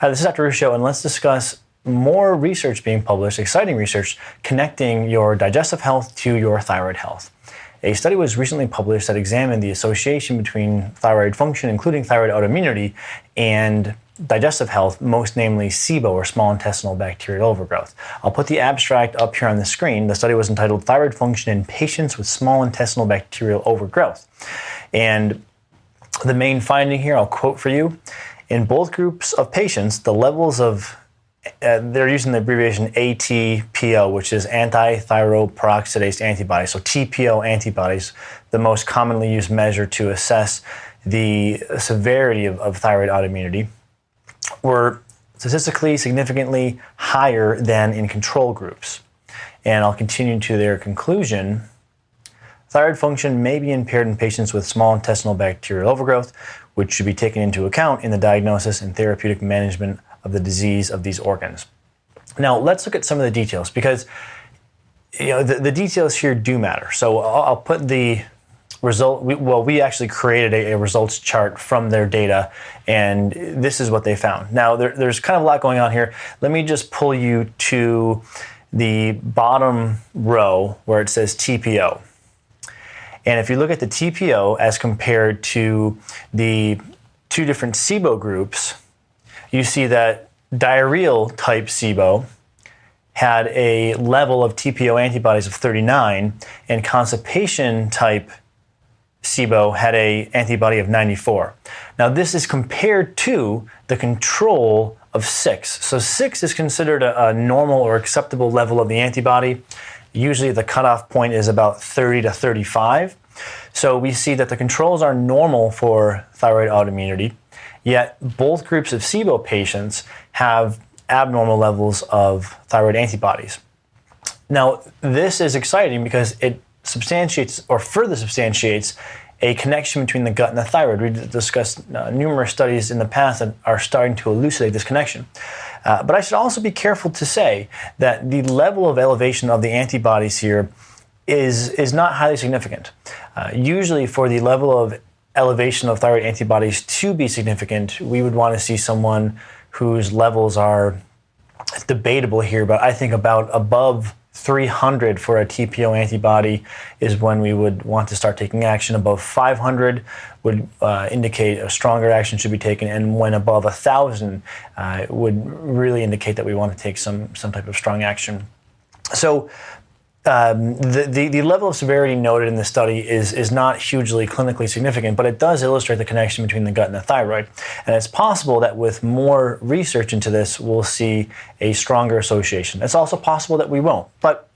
Hi, this is Dr. Ruscio, and let's discuss more research being published, exciting research, connecting your digestive health to your thyroid health. A study was recently published that examined the association between thyroid function, including thyroid autoimmunity, and digestive health, most namely SIBO or small intestinal bacterial overgrowth. I'll put the abstract up here on the screen. The study was entitled Thyroid Function in Patients with Small Intestinal Bacterial Overgrowth. And the main finding here, I'll quote for you in both groups of patients, the levels of uh, they're using the abbreviation ATPO, which is anti-thyroperoxidase antibodies. So TPO antibodies, the most commonly used measure to assess the severity of, of thyroid autoimmunity, were statistically significantly higher than in control groups. And I'll continue to their conclusion. Thyroid function may be impaired in patients with small intestinal bacterial overgrowth, which should be taken into account in the diagnosis and therapeutic management of the disease of these organs. Now, let's look at some of the details because you know the, the details here do matter. So I'll, I'll put the result. We, well, we actually created a, a, results chart from their data, and this is what they found. Now, there, there's kind of a lot going on here. Let me just pull you to the bottom row where it says TPO. And if you look at the TPO as compared to the two different SIBO groups, you see that diarrheal type SIBO had a level of TPO antibodies of 39 and constipation type SIBO had a antibody of 94. Now this is compared to the control of 6. So 6 is considered a, a normal or acceptable level of the antibody. Usually the cutoff point is about 30 to 35. So we see that the controls are normal for thyroid autoimmunity, yet both groups of SIBO patients have abnormal levels of thyroid antibodies. Now, this is exciting because it substantiates or further substantiates a connection between the gut and the thyroid. We've discussed uh, numerous studies in the past that are starting to elucidate this connection. Uh, but I should also be careful to say that the level of elevation of the antibodies here is, is not highly significant. Uh, usually, for the level of elevation of thyroid antibodies to be significant, we would want to see someone whose levels are debatable here, but I think about above 300 for a TPO antibody is when we would want to start taking action. Above 500 would uh, indicate a stronger action should be taken, and when above 1,000 uh, would really indicate that we want to take some some type of strong action. So um, the, the, the, level of severity noted in the study is, is not hugely clinically significant, but it does illustrate the connection between the gut and the thyroid. And it's possible that with more research into this, we'll see a stronger association. It's also possible that we won't. But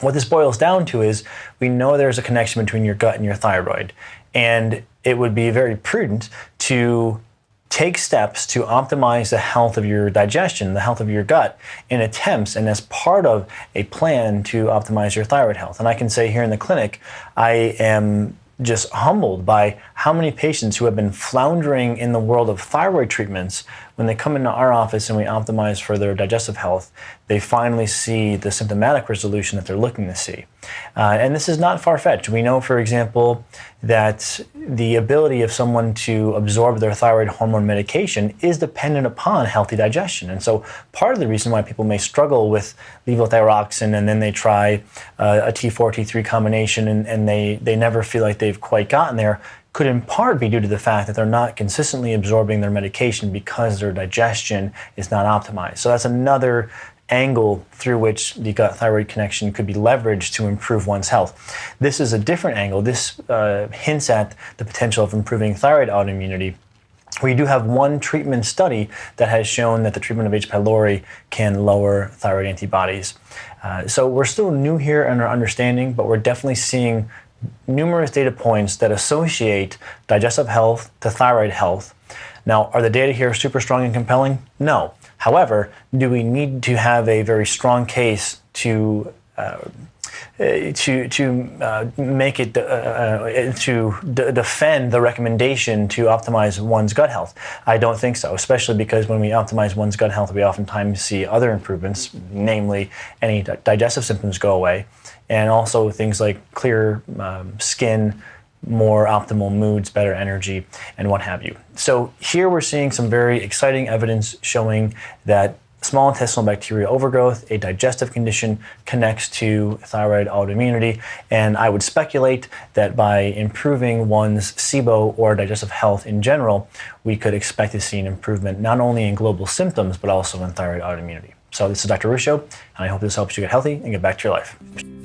what this boils down to is we know there's a connection between your gut and your thyroid. And it would be very prudent to take steps to optimize the health of your digestion, the health of your gut, in attempts and as part of a plan to optimize your thyroid health. And I can say here in the clinic, I am just humbled by how many patients who have been floundering in the world of thyroid treatments, when they come into our office and we optimize for their digestive health, they finally see the symptomatic resolution that they're looking to see. Uh, and this is not far fetched. We know, for example, that the ability of someone to absorb their thyroid hormone medication is dependent upon healthy digestion. And so, part of the reason why people may struggle with levothyroxine and then they try uh, a T4 T3 combination and, and they, they never feel like they've quite gotten there could in part be due to the fact that they're not consistently absorbing their medication because their digestion is not optimized. So that's another angle through which the gut thyroid connection could be leveraged to improve one's health. This is a different angle. This uh, hints at the potential of improving thyroid autoimmunity. We do have one treatment study that has shown that the treatment of H. pylori can lower thyroid antibodies. Uh, so we're still new here in our understanding, but we're definitely seeing numerous data points that associate digestive health to thyroid health. Now, are the data here super strong and compelling? No. However, do we need to have a very strong case to uh, to to uh, make it uh, uh to d- defend the recommendation to optimize one's gut health? I don't think so, especially because when we optimize one's gut health, we oftentimes see other improvements, namely any digestive symptoms go away, and also things like clear um, skin, more optimal moods, better energy, and what have you. So here we're seeing some very exciting evidence showing that small intestinal bacterial overgrowth, a digestive condition, connects to thyroid autoimmunity. And I would speculate that by improving one's SIBO or digestive health in general, we could expect to see an improvement not only in global symptoms, but also in thyroid autoimmunity. So this is Dr. Ruscio, and I hope this helps you get healthy and get back to your life.